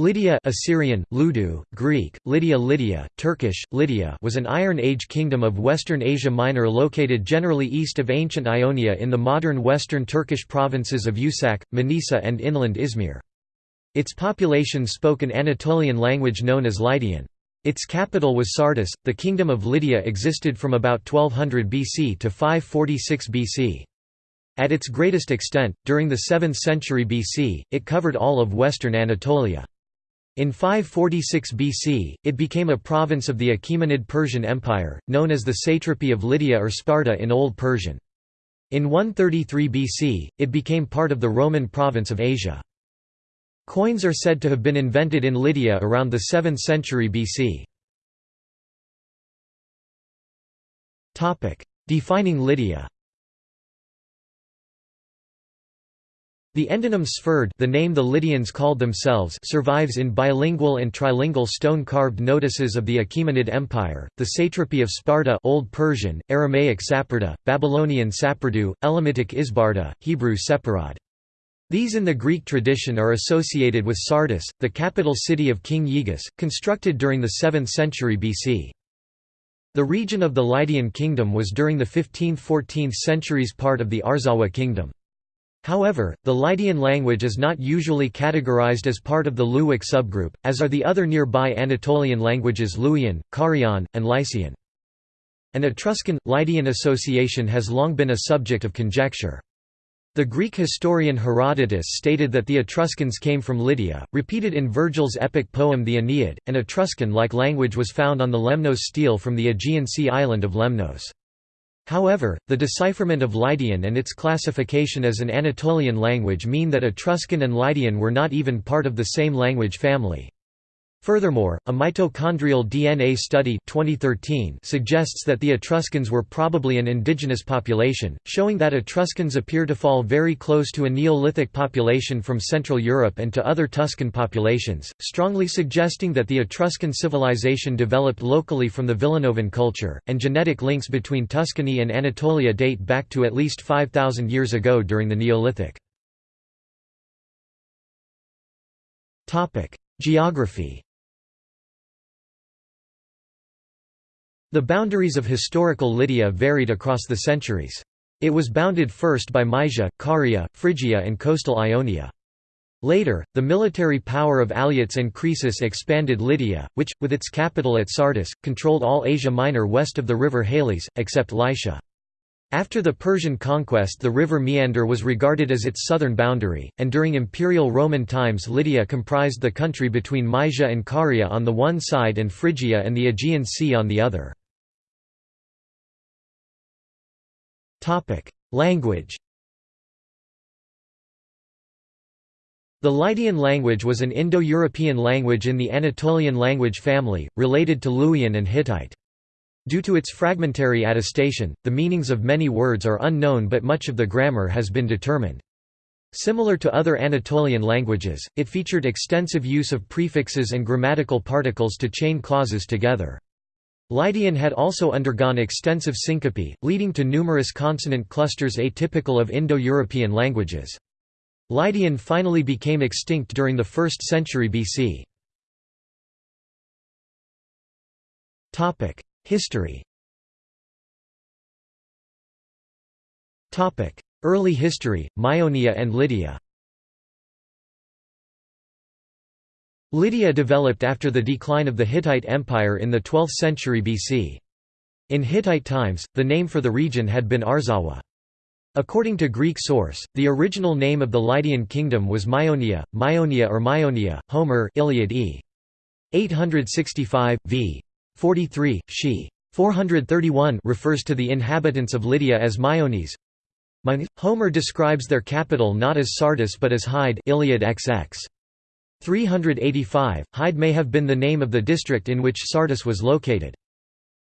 Lydia Assyrian, Ludu, Greek, Lydia Lydia, Turkish, Lydia was an Iron Age kingdom of Western Asia Minor located generally east of ancient Ionia in the modern western Turkish provinces of Usak, Manisa and inland Izmir. Its population spoke an Anatolian language known as Lydian. Its capital was Sardis. The kingdom of Lydia existed from about 1200 BC to 546 BC. At its greatest extent, during the 7th century BC, it covered all of western Anatolia. In 546 BC, it became a province of the Achaemenid Persian Empire, known as the satrapy of Lydia or Sparda in Old Persian. In 133 BC, it became part of the Roman province of Asia. Coins are said to have been invented in Lydia around the 7th century BC. Defining Lydia The endonym Sferd the name the Lydians called themselves survives in bilingual and trilingual stone-carved notices of the Achaemenid Empire, the satrapy of Sparda Old Persian, Aramaic Saparda, Babylonian Sapardu, Elamitic Isbarda, Hebrew Separad. These in the Greek tradition are associated with Sardis, the capital city of King Gyges, constructed during the 7th century BC. The region of the Lydian kingdom was during the 15th–14th centuries part of the Arzawa kingdom. However, the Lydian language is not usually categorized as part of the Luwic subgroup, as are the other nearby Anatolian languages Luwian, Carian, and Lycian. An Etruscan-Lydian association has long been a subject of conjecture. The Greek historian Herodotus stated that the Etruscans came from Lydia, repeated in Virgil's epic poem the Aeneid. An Etruscan-like language was found on the Lemnos stele from the Aegean Sea island of Lemnos. However, the decipherment of Lydian and its classification as an Anatolian language mean that Etruscan and Lydian were not even part of the same language family. Furthermore, a mitochondrial DNA study 2013 suggests that the Etruscans were probably an indigenous population, showing that Etruscans appear to fall very close to a Neolithic population from Central Europe and to other Tuscan populations, strongly suggesting that the Etruscan civilization developed locally from the Villanovan culture, and genetic links between Tuscany and Anatolia date back to at least 5,000 years ago during the Neolithic. Geography The boundaries of historical Lydia varied across the centuries. It was bounded first by Mysia, Caria, Phrygia and coastal Ionia. Later, the military power of Alyattes and Croesus expanded Lydia, which, with its capital at Sardis, controlled all Asia Minor west of the river Halys, except Lycia. After the Persian conquest the river Meander was regarded as its southern boundary, and during Imperial Roman times Lydia comprised the country between Mysia and Caria on the one side and Phrygia and the Aegean Sea on the other. Language The Lydian language was an Indo-European language in the Anatolian language family, related to Luwian and Hittite. Due to its fragmentary attestation, the meanings of many words are unknown but much of the grammar has been determined. Similar to other Anatolian languages, it featured extensive use of prefixes and grammatical particles to chain clauses together. Lydian had also undergone extensive syncope, leading to numerous consonant clusters atypical of Indo-European languages. Lydian finally became extinct during the 1st century BC. History Early history, Maeonia and Lydia Lydia developed after the decline of the Hittite Empire in the 12th century BC. In Hittite times, the name for the region had been Arzawa. According to Greek source, the original name of the Lydian kingdom was Maeonia, Maeonia or Maeonia, Homer Iliad e. 865, v. 43, she. 431 refers to the inhabitants of Lydia as Maeones. Homer describes their capital not as Sardis but as Hyde Iliad XX. 385, Hyde may have been the name of the district in which Sardis was located.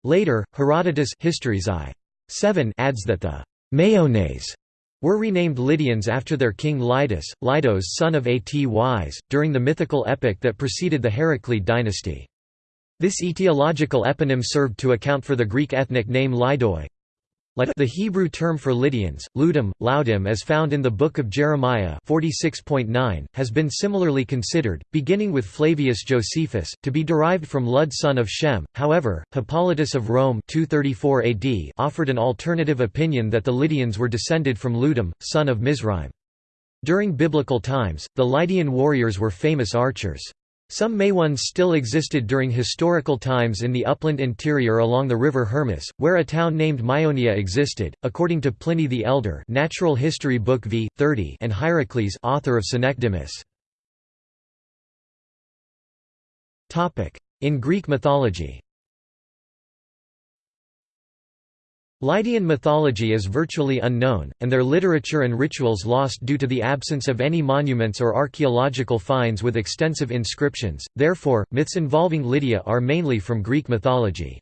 Later, Herodotus Histories I. 7 adds that the Maeones were renamed Lydians after their king Lydus, Lydos son of Atys, during the mythical epic that preceded the Heraclid dynasty. This etiological eponym served to account for the Greek ethnic name Lydoi. The Hebrew term for Lydians, Ludim, Laudim as found in the Book of Jeremiah 46.9, has been similarly considered, beginning with Flavius Josephus, to be derived from Lud son of Shem. However, Hippolytus of Rome 234 AD offered an alternative opinion that the Lydians were descended from Ludim, son of Mizraim. During biblical times, the Lydian warriors were famous archers. Some Maywans still existed during historical times in the upland interior along the river Hermus, where a town named Maeonia existed, according to Pliny the Elder Natural History Book v. 30 and Hierocles author of Synecdemus. In Greek mythology Lydian mythology is virtually unknown, and their literature and rituals lost due to the absence of any monuments or archaeological finds with extensive inscriptions, therefore, myths involving Lydia are mainly from Greek mythology.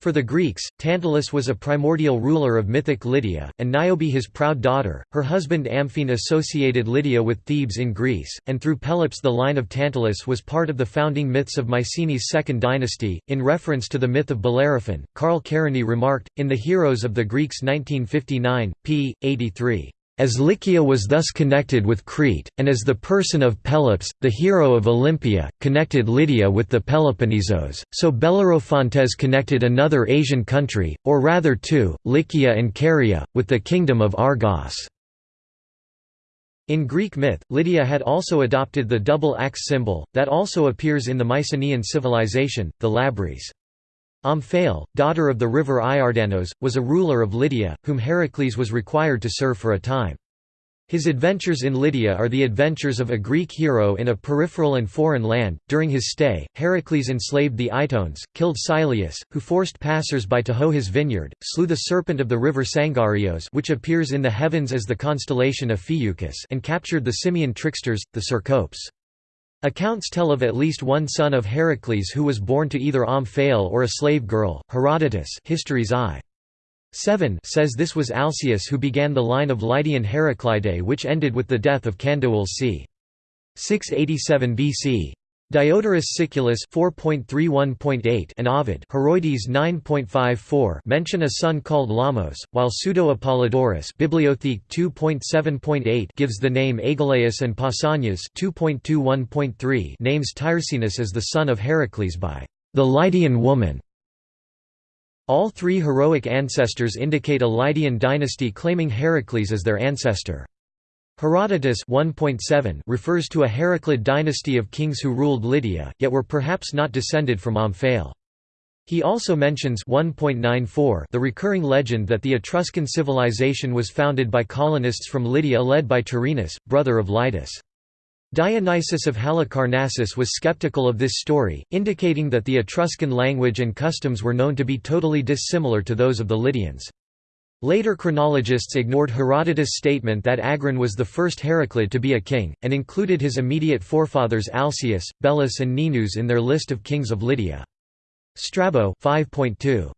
For the Greeks, Tantalus was a primordial ruler of mythic Lydia, and Niobe his proud daughter. Her husband Amphion associated Lydia with Thebes in Greece, and through Pelops the line of Tantalus was part of the founding myths of Mycenae's second dynasty. In reference to the myth of Bellerophon, Carl Kerényi remarked, in The Heroes of the Greeks 1959, p. 83. As Lycia was thus connected with Crete, and as the person of Pelops, the hero of Olympia, connected Lydia with the Peloponnesos, so Bellerophontes connected another Asian country, or rather two, Lycia and Caria, with the kingdom of Argos. In Greek myth, Lydia had also adopted the double axe symbol, that also appears in the Mycenaean civilization, the labrys. Omphale, daughter of the river Iardanos, was a ruler of Lydia, whom Heracles was required to serve for a time. His adventures in Lydia are the adventures of a Greek hero in a peripheral and foreign land. During his stay, Heracles enslaved the Itones, killed Syleus, who forced passers-by to hoe his vineyard, slew the serpent of the river Sangarios which appears in the heavens as the constellation of Ophiuchus and captured the Simian tricksters, the Cercopes. Accounts tell of at least one son of Heracles who was born to either Omphale or a slave girl. Herodotus Histories I. 7 says this was Alcaeus who began the line of Lydian Heraclidae which ended with the death of Candoul c. 687 BC. Diodorus Siculus 4.31.8 and Ovid Heroides 9.54 mention a son called Lamos, while Pseudo-Apollodorus Bibliotheque 2.7.8 gives the name Agelaeus and Pausanias 2.21.3 names Tyrsinus as the son of Heracles by the Lydian woman. All three heroic ancestors indicate a Lydian dynasty claiming Heracles as their ancestor. Herodotus 1.7 refers to a Heraclid dynasty of kings who ruled Lydia, yet were perhaps not descended from Omphale. He also mentions 1.94 the recurring legend that the Etruscan civilization was founded by colonists from Lydia led by Tyrrhenus, brother of Lydus. Dionysius of Halicarnassus was skeptical of this story, indicating that the Etruscan language and customs were known to be totally dissimilar to those of the Lydians. Later chronologists ignored Herodotus' statement that Agron was the first Heraclid to be a king, and included his immediate forefathers Alcaeus, Belus and Ninus in their list of kings of Lydia. Strabo 5.2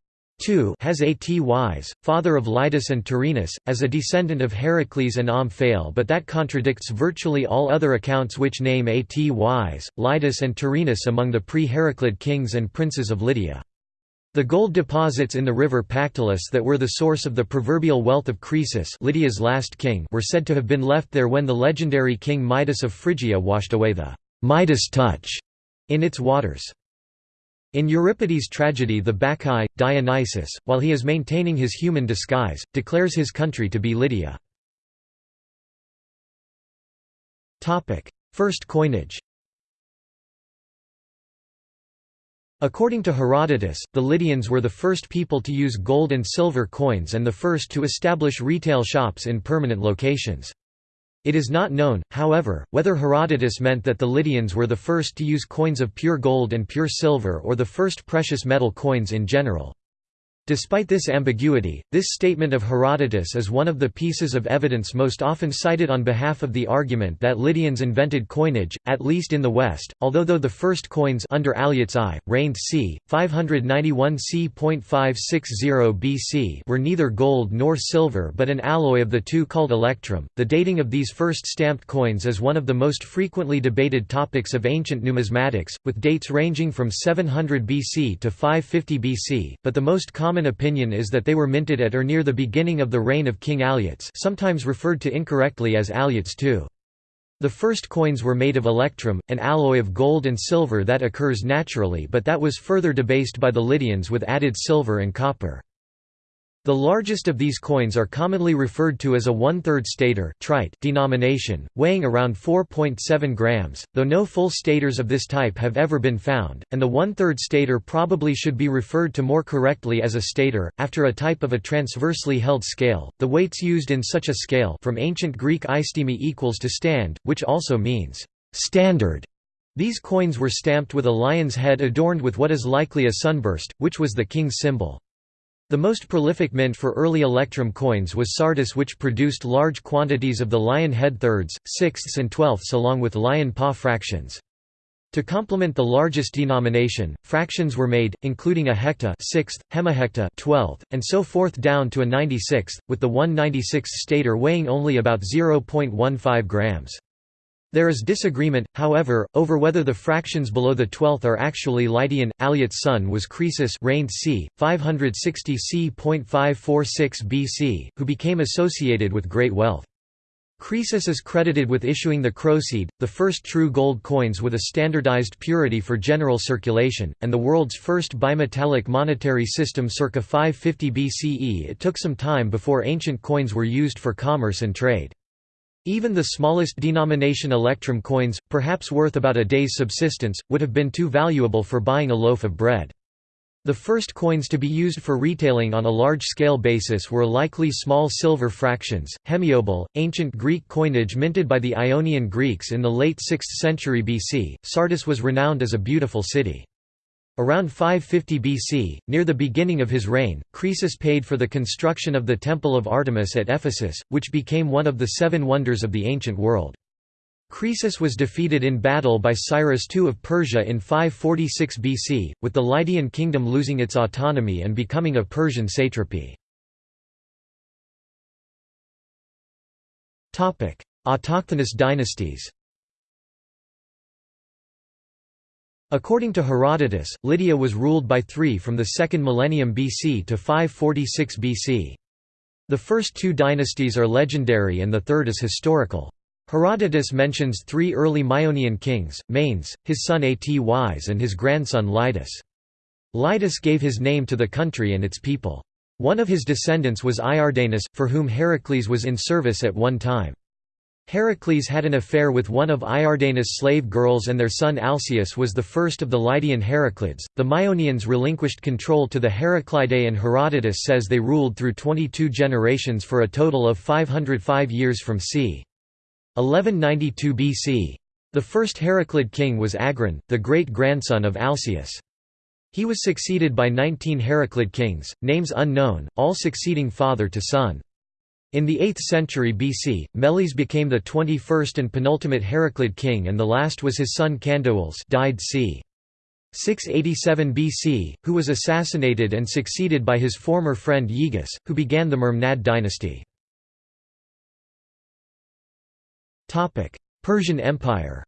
has Atys, father of Lydus and Tyrrhenus, as a descendant of Heracles and Omphale but that contradicts virtually all other accounts which name Atys, Lydus and Tyrrhenus among the pre-Heraclid kings and princes of Lydia. The gold deposits in the river Pactolus that were the source of the proverbial wealth of Croesus Lydia's last king were said to have been left there when the legendary king Midas of Phrygia washed away the Midas touch in its waters. In Euripides' tragedy The Bacchae, Dionysus, while he is maintaining his human disguise, declares his country to be Lydia. First coinage According to Herodotus, the Lydians were the first people to use gold and silver coins and the first to establish retail shops in permanent locations. It is not known, however, whether Herodotus meant that the Lydians were the first to use coins of pure gold and pure silver or the first precious metal coins in general. Despite this ambiguity, this statement of Herodotus is one of the pieces of evidence most often cited on behalf of the argument that Lydians invented coinage, at least in the West, although though the first coins under Alyattes I, reigned c. 591 c.560 BC were neither gold nor silver but an alloy of the two called electrum. The dating of these first stamped coins is one of the most frequently debated topics of ancient numismatics, with dates ranging from 700 BC to 550 BC, but the most common common opinion is that they were minted at or near the beginning of the reign of King Alyattes sometimes referred to incorrectly as Alyattes II. The first coins were made of electrum, an alloy of gold and silver that occurs naturally but that was further debased by the Lydians with added silver and copper. The largest of these coins are commonly referred to as a one-third stater trite denomination, weighing around 4.7 grams, though no full staters of this type have ever been found, and the one-third stater probably should be referred to more correctly as a stater, after a type of a transversely held scale. The weights used in such a scale from ancient Greek istemi equals to stand, which also means standard. These coins were stamped with a lion's head adorned with what is likely a sunburst, which was the king's symbol. The most prolific mint for early electrum coins was Sardis which produced large quantities of the lion head thirds, sixths and twelfths along with lion paw fractions. To complement the largest denomination, fractions were made, including a hecta sixth, hemihecta 12th, and so forth down to a 96th, with the 196th stater weighing only about 0.15 grams. There is disagreement, however, over whether the fractions below the twelfth are actually Lydian. Alyattes' son was Croesus reigned c. 560 c.546 BC, who became associated with great wealth. Croesus is credited with issuing the Croeseid, the first true gold coins with a standardized purity for general circulation, and the world's first bimetallic monetary system circa 550 BCE. It took some time before ancient coins were used for commerce and trade. Even the smallest denomination electrum coins, perhaps worth about a day's subsistence, would have been too valuable for buying a loaf of bread. The first coins to be used for retailing on a large-scale basis were likely small silver fractions. Hemiobol, ancient Greek coinage minted by the Ionian Greeks in the late 6th century BC, Sardis was renowned as a beautiful city. Around 550 BC, near the beginning of his reign, Croesus paid for the construction of the Temple of Artemis at Ephesus, which became one of the seven wonders of the ancient world. Croesus was defeated in battle by Cyrus II of Persia in 546 BC, with the Lydian kingdom losing its autonomy and becoming a Persian satrapy. Autochthonous dynasties According to Herodotus, Lydia was ruled by three from the 2nd millennium BC to 546 BC. The first two dynasties are legendary and the third is historical. Herodotus mentions three early Maeonian kings, Manes, his son Atys and his grandson Lydus. Lydus gave his name to the country and its people. One of his descendants was Iardanus, for whom Heracles was in service at one time. Heracles had an affair with one of Iardanus' slave girls and their son Alcaeus was the first of the Lydian Heraclids. The Maeonians relinquished control to the Heraclidae and Herodotus says they ruled through 22 generations for a total of 505 years from c. 1192 BC. The first Heraclid king was Agron, the great-grandson of Alcaeus. He was succeeded by 19 Heraclid kings, names unknown, all succeeding father to son. In the 8th century BC, Meles became the 21st and penultimate Heraclid king and the last was his son Candaules died c. 687 BC, who was assassinated and succeeded by his former friend Gyges, who began the Mermnad dynasty. Persian Empire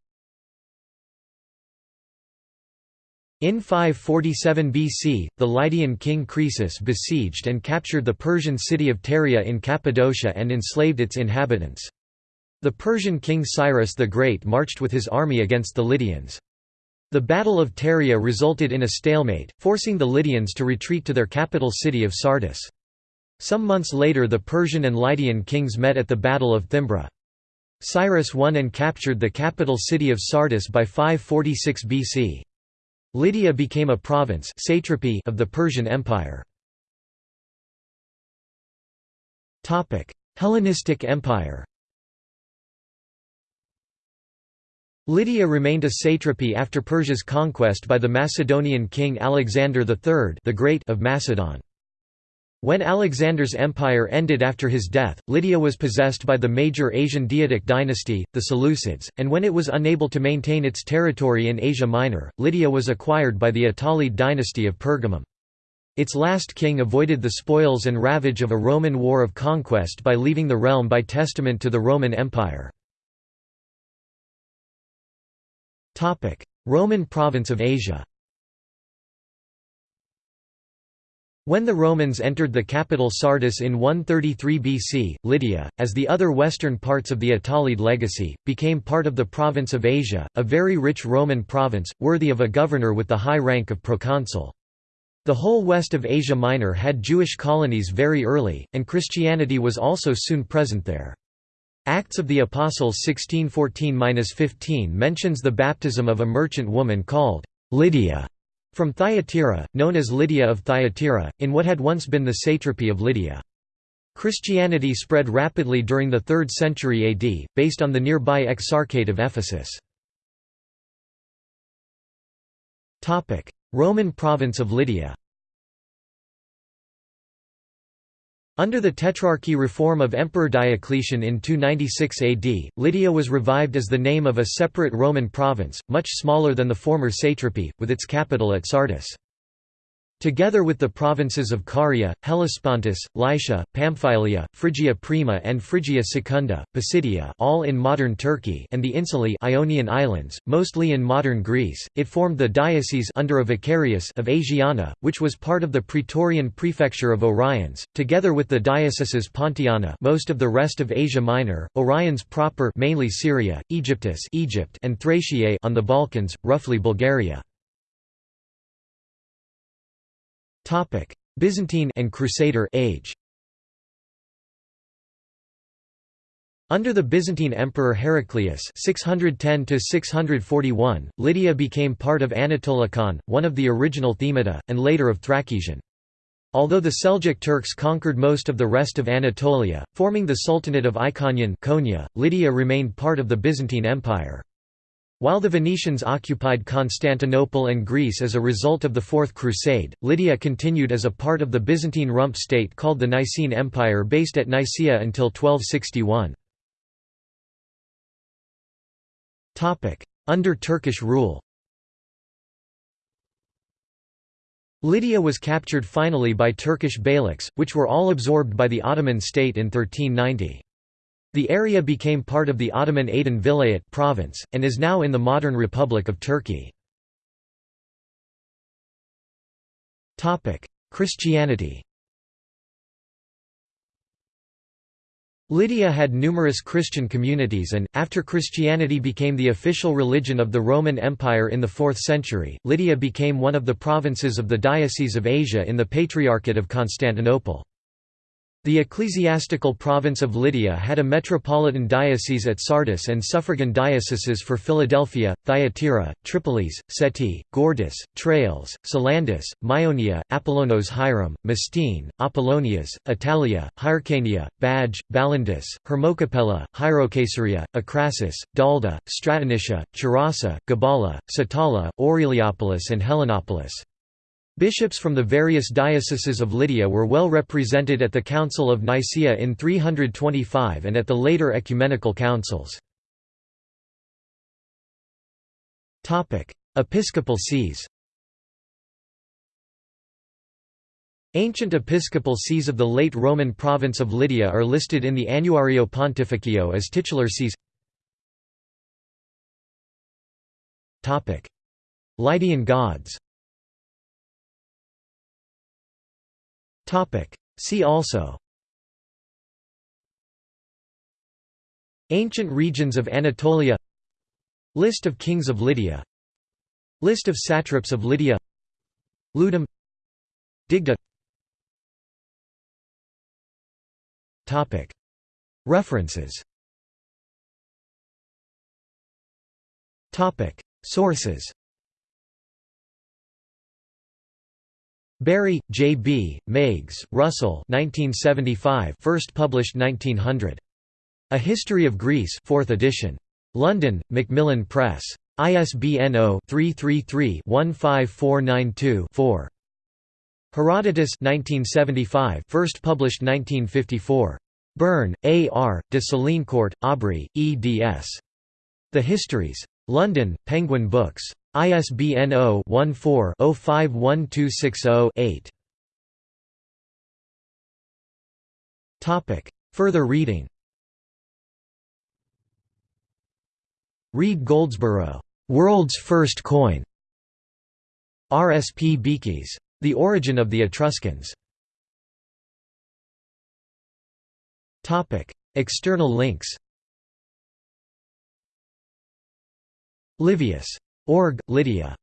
In 547 BC, the Lydian king Croesus besieged and captured the Persian city of Pteria in Cappadocia and enslaved its inhabitants. The Persian king Cyrus the Great marched with his army against the Lydians. The Battle of Pteria resulted in a stalemate, forcing the Lydians to retreat to their capital city of Sardis. Some months later the Persian and Lydian kings met at the Battle of Thymbra. Cyrus won and captured the capital city of Sardis by 546 BC. Lydia became a province satrapy of the Persian Empire. Hellenistic Empire Lydia remained a satrapy after Persia's conquest by the Macedonian king Alexander III the Great of Macedon. When Alexander's empire ended after his death, Lydia was possessed by the major Asian diadochic dynasty, the Seleucids, and when it was unable to maintain its territory in Asia Minor, Lydia was acquired by the Attalid dynasty of Pergamum. Its last king avoided the spoils and ravage of a Roman war of conquest by leaving the realm by testament to the Roman Empire. Roman province of Asia When the Romans entered the capital Sardis in 133 BC, Lydia, as the other western parts of the Attalid legacy, became part of the province of Asia, a very rich Roman province, worthy of a governor with the high rank of proconsul. The whole west of Asia Minor had Jewish colonies very early, and Christianity was also soon present there. Acts of the Apostles 1614–15 mentions the baptism of a merchant woman called Lydia from Thyatira, known as Lydia of Thyatira, in what had once been the satrapy of Lydia. Christianity spread rapidly during the 3rd century AD, based on the nearby Exarchate of Ephesus. Roman province of Lydia Under the Tetrarchy reform of Emperor Diocletian in 296 AD, Lydia was revived as the name of a separate Roman province, much smaller than the former satrapy, with its capital at Sardis. Together with the provinces of Caria, Hellespontus, Lycia, Pamphylia, Phrygia Prima and Phrygia Secunda, Pisidia all in modern Turkey and the Insulae Ionian Islands, mostly in modern Greece, it formed the diocese under a vicarius of Asiana, which was part of the Praetorian prefecture of Oriens, together with the dioceses Pontiana most of the rest of Asia Minor, Oriens proper mainly Syria, Aegyptus Egypt and Thraciae on the Balkans, roughly Bulgaria. Topic: Byzantine and Crusader age. Under the Byzantine Emperor Heraclius 610–641, Lydia became part of Anatolikon, one of the original Themata, and later of Thrakesion. Although the Seljuk Turks conquered most of the rest of Anatolia, forming the Sultanate of Iconium Konya, Lydia remained part of the Byzantine Empire. While the Venetians occupied Constantinople and Greece as a result of the Fourth Crusade, Lydia continued as a part of the Byzantine rump state called the Nicaean Empire based at Nicaea until 1261. Under Turkish rule Lydia was captured finally by Turkish beyliks, which were all absorbed by the Ottoman state in 1390. The area became part of the Ottoman Aydın Vilayet province, and is now in the modern Republic of Turkey. Christianity Lydia had numerous Christian communities and, after Christianity became the official religion of the Roman Empire in the 4th century, Lydia became one of the provinces of the Diocese of Asia in the Patriarchate of Constantinople. The ecclesiastical province of Lydia had a metropolitan diocese at Sardis and suffragan dioceses for Philadelphia, Thyatira, Tripolis, Seti, Gordus, Tralles, Salandus, Maeonia, Apollonos Hieron, Mastine, Apollonias, Italia, Hyrcania, Badge, Balindus, Hermocapella, Hierocaesarea, Acrasis, Dalda, Stratonicia, Charasa, Gabala, Satala, Aureliopolis and Helenopolis. Bishops from the various dioceses of Lydia were well represented at the Council of Nicaea in 325 and at the later ecumenical councils. Episcopal sees. Ancient episcopal sees of the late Roman province of Lydia are listed in the Annuario Pontificio as titular sees. Lydian gods See also. Ancient regions of Anatolia. List of kings of Lydia. List of satraps of Lydia. Ludum. Digda. References. Sources Bury, J. B., Meiggs, Russell 1975 first published 1900. A History of Greece 4th edition. London, Macmillan Press. ISBN 0-333-15492-4. Herodotus 1975 first published 1954. Burn, A. R., de Sélincourt, Aubrey, eds. The Histories. London, Penguin Books. ISBN 0-14-051260-8. Topic. Further reading Reed Goldsborough, "'World's First Coin' R. S. P. Beekes. The origin of the Etruscans External links Livius. Org. Lydia